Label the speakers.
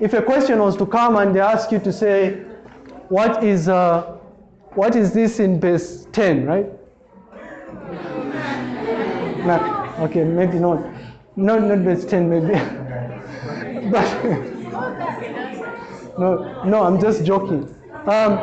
Speaker 1: if a question was to come and they ask you to say, what is, uh, what is this in base 10, right? No, okay, maybe not. Not, not base 10, maybe. but, no, no, I'm just joking. Um,